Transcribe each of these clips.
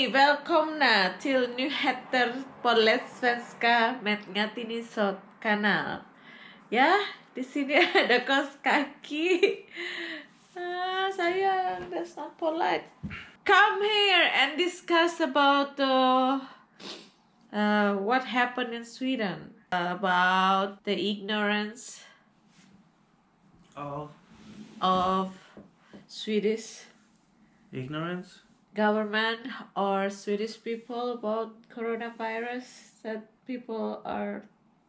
Hej! Välkomna till nyheter på lättsvenska med Ngatinisot kanal. Ya, di sini ada kos kaki. Ah, sayang, that's not polite. Come here and discuss about uh, uh, what happened in Sweden. About the ignorance Of of Swedish ignorance? Government or Swedish people about coronavirus that people are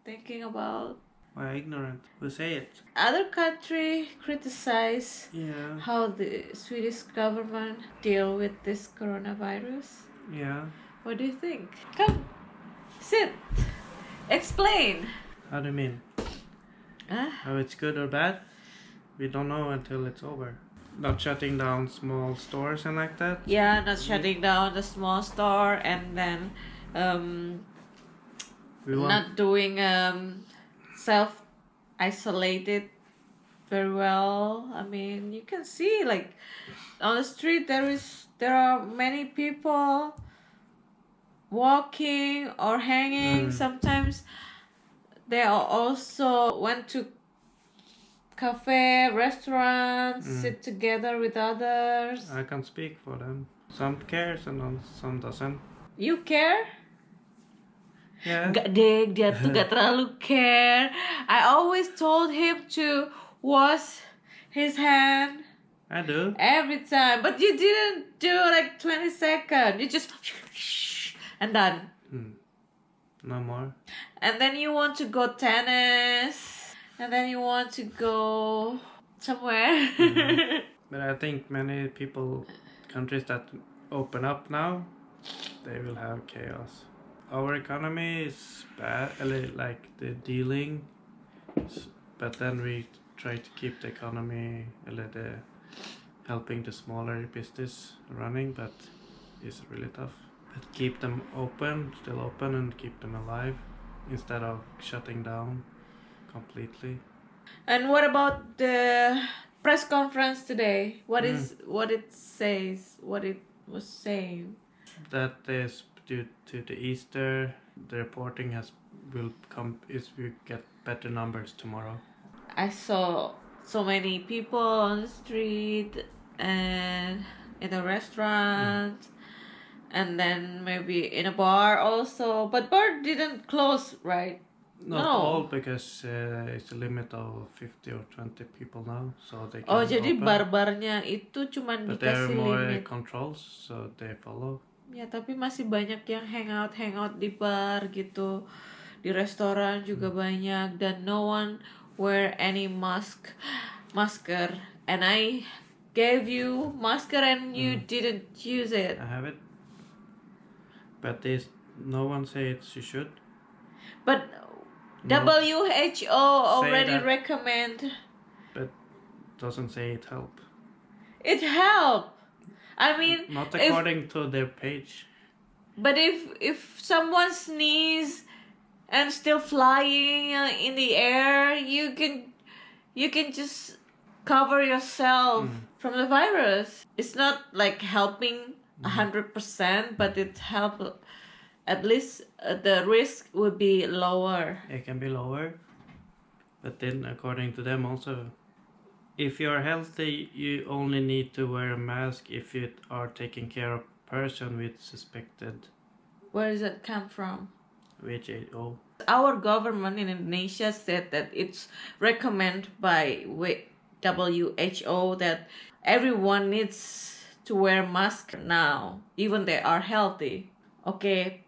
thinking about. Why ignorant? Who say it? Other country criticize Yeah. how the Swedish government deal with this coronavirus. Yeah. What do you think? Come, sit, explain. How do you mean? Ah, How it's good or bad? We don't know until it's over. Not shutting down small stores and like that? yeah, not shutting down the small store and then um, not doing um self isolated very well i mean you can see like on the street there is there are many people walking or hanging Mm. sometimes they are also went to cafe restaurants Mm. sit together with others I can speak for them. Some cares and some doesn't. you care Yeah. Gak deh, dia tuh gak terlalu care. I always told him to wash his hand I do. every time, but you didn't do like 20 seconds. You just and done. Hmm. No more. And then you want to go tennis, and then you want to go somewhere. But I think many people, countries that open up now, they will have chaos. Our economy is bad, uh, li- like the dealing, but then we try to keep the economy, the helping the smaller business running, but it's really tough. But keep them open, still open, and keep them alive instead of shutting down completely. and what about the press conference today? What is mm. what it says? What it was saying? that is due to the Easter. The reporting has will come is we get better numbers tomorrow. I saw so many people on the street and in a restaurant mm. and then maybe in a bar also. But bar didn't close, right? Not No. all because uh, it's a limit of 50 or 20 people now, so they can Oh, jadi open. bar-barnya itu cuman But dikasih more limit. controls, so they follow. Ya, tapi masih banyak yang hangout hangout di bar gitu. Di restoran juga banyak dan no one wear any mask masker and I gave you masker and you didn't use it. I have it, but there's no one says you should. But. WHO already that. recommend But doesn't say it help. it help. I mean, Not if- according to their page. but if if someone sneeze and still flying uh, in the air, you can you can just cover yourself from the virus. It's not like helping a hundred percent, but it help. At least uh, the risk would be lower. it can be lower but then according to them also if you're healthy you only need to wear a mask if you are taking care of a person with suspected Where does it come from? WHO our government in Indonesia said that it's recommended by WHO that everyone needs to wear mask now, even they are healthy. Oke,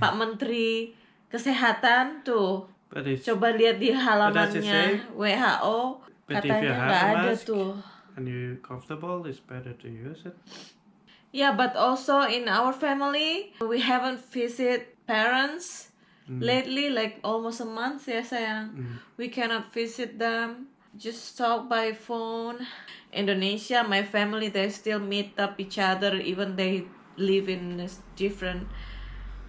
Pak Menteri Kesehatan tuh, it's coba lihat di halamannya? WHO, katanya nggak ada mask- tuh. and you comfortable it's better to use it Yeah, but also in our family, we haven't visit parents lately, like almost a month ya sayang. We cannot visit them. Just talk by phone. Indonesia, my family, they still meet up each other, even they live in this different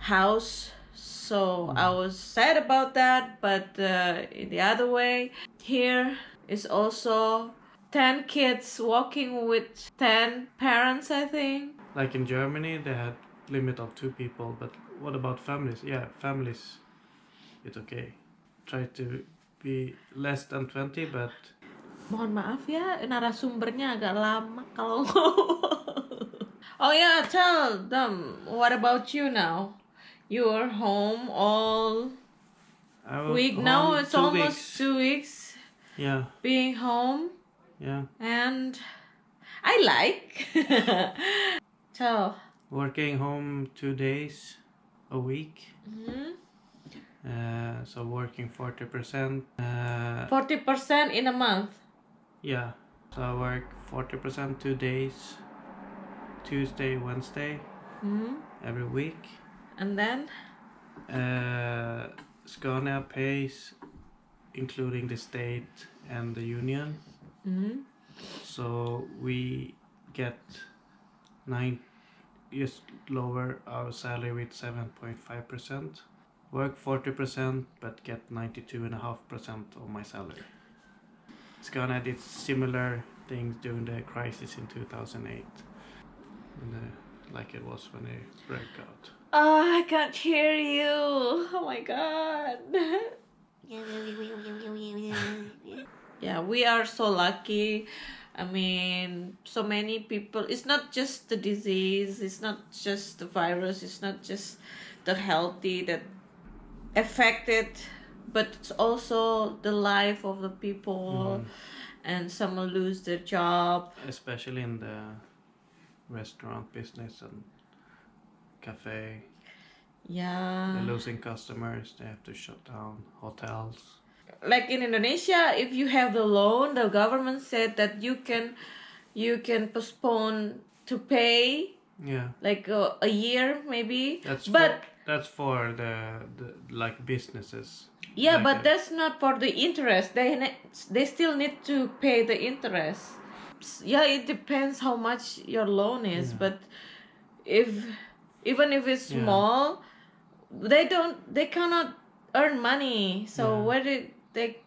house. So I was sad about that, but uh, in the other way, here is also 10 kids walking with 10 parents, I think. like in Germany they had limit of two people. But what about families? Yeah, families, it's okay. Try to be less than 20, but Mohon maaf ya, narasumbernya agak lama kalau Oh yeah, tell them. What about you now? You're home all week now. It's almost weeks. two weeks Yeah, being home, yeah. and I like. so. Working home two days a week. Mhm. Uh, so working 40%. Uh, Forty percent in a month. yeah. So I work 40% two days. Tuesday, Wednesday, Mhm. every week. And then. Uh, Scania pays, including the state and the union. Mhm. So we get nine, just lower our salary with seven point five percent. Work forty percent, but get ninety two and a half percent of my salary. Scania did similar things during the crisis in two thousand eight, like it was when it broke out. Oh, I can't hear you. Oh my god. yeah, we are so lucky. I mean, so many people. It's not just the disease, it's not just the virus, it's not just the healthy that affected, but it's also the life of the people. Mhm. And some will lose their job. especially in the restaurant business and cafe. Yeah. They're losing customers. They have to shut down hotels. like in Indonesia, if you have the loan, the government said that you can, you can postpone to pay Yeah, like a, a year maybe. that's but for, that's for the, the like businesses. yeah, like but a- that's not for the interest. They ne- they still need to pay the interest. Yeah, it depends how much your loan is, Yeah. but if even if it's Yeah. small, they don't they cannot earn money. So Yeah. where did they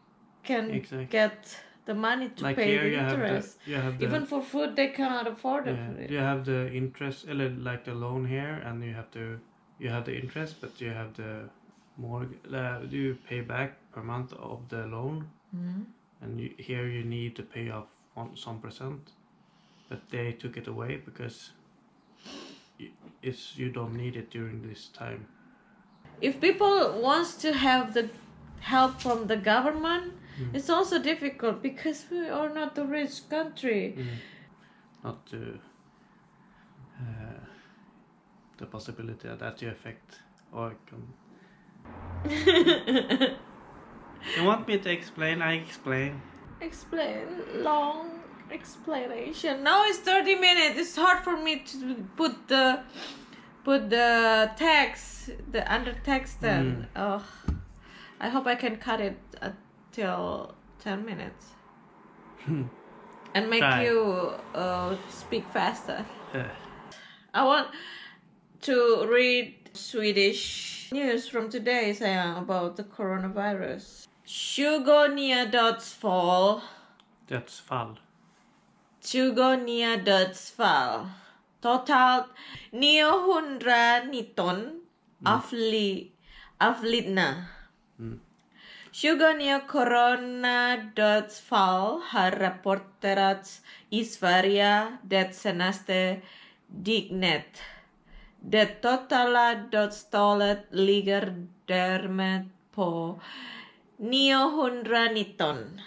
can Exactly. get the money to like pay here the you have the interest? you have the Even for food, they cannot afford it. yeah, you have the interest uh, like the loan here, and you have to you have the interest, but you have the more uh, you pay back per month of the loan, Mhm. and you, here you need to pay off one, some percent, but they took it away because it's you don't need it during this time. If people wants to have the help from the government, Mm. it's also difficult because we are not a rich country. Mm. Not to uh, the possibility that you affect or can. You want me to explain? I explain. Explain long explanation. Now it's thirty minutes. It's hard for me to put the put the text the under text then. Oh, I hope I can cut it until ten minutes and make Try. you uh, speak faster. Uh, I want to read Swedish news from today sayang about the coronavirus. 20 nya dödsfall. dödsfall. 20 nya dödsfall. Totalt 919 avli, avlidna. Mm. 20 nya coronadödsfall har rapporterats i Sverige det senaste dygnet. Det totala dödstalet ligger därmed på 919.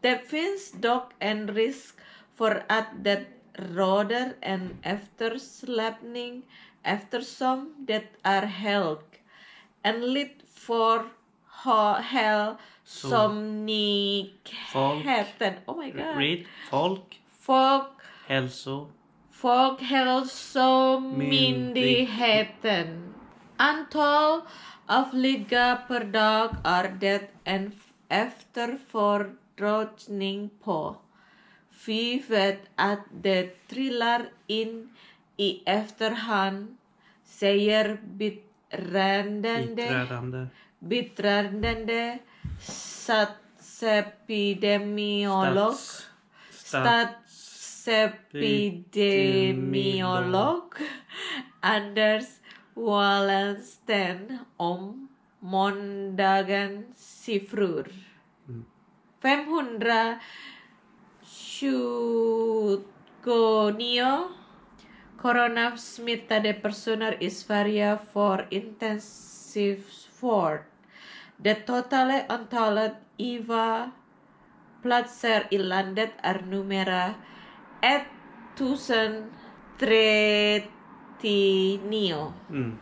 Det finns dock en risk för at that rather and after råder after some that are held and lit för ha- hälsomyndigheten. Oh my god. Read folk, folk also, Folk, hälso, Folkhälsomyndigheten. Antal avlidna per dag are det and after fördröjning på. Vi vet att det trillar in i efterhand, säger biträdande, biträdande, statsepidemiolog. stats, stats, Statsepidemiolog Anders Wallensten om måndagen siffror. Shugonio. Corona smitta de personer i Sverige for intensive sport. De totale antalet IVA platser i landet är numera 1039. Mm.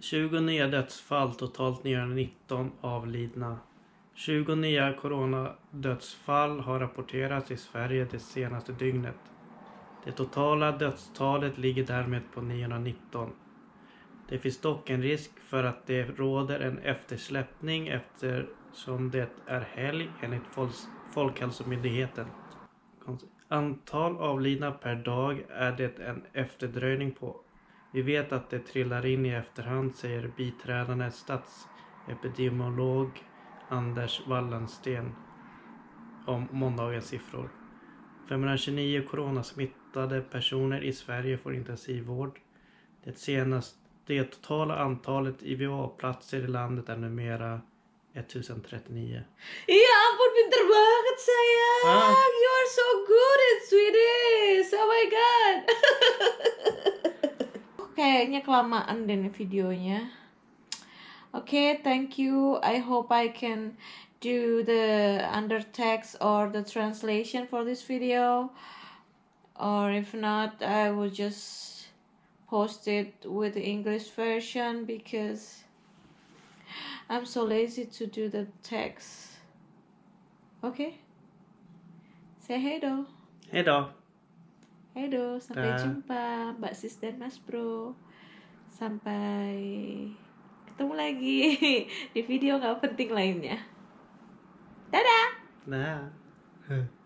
20 nya dödsfall, totalt 919 avlidna 20 nya coronadödsfall har rapporterats i Sverige det senaste dygnet. Det totala dödstalet ligger därmed på 919. Det finns dock en risk för att det råder en eftersläppning eftersom det är helg enligt Folkhälsomyndigheten. Antal avlidna per dag är det en efterdröjning på. Vi vet att det trillar in i efterhand, säger biträdande statsepidemiolog Anders Wallensten om måndagens siffror. 529 coronasmittade personer i Sverige får intensivvård. Det, senaste, det totala antalet IVA-platser i landet är numera 1039. Ya ampun pinter banget sayang. Ah. You are so good at Swedish. Oh my god. Kayaknya kelamaan deh videonya. Okay, thank you. I hope I can do the undertext or the translation for this video. Or if not, I will just post it with the English version because I'm so lazy to do the text. Okay? Say hey do. Hej då! Hey do, sampai Dah. jumpa Mbak Sis dan Mas Bro. Sampai ketemu lagi di video nggak penting lainnya. Dadah! Nah. Ah.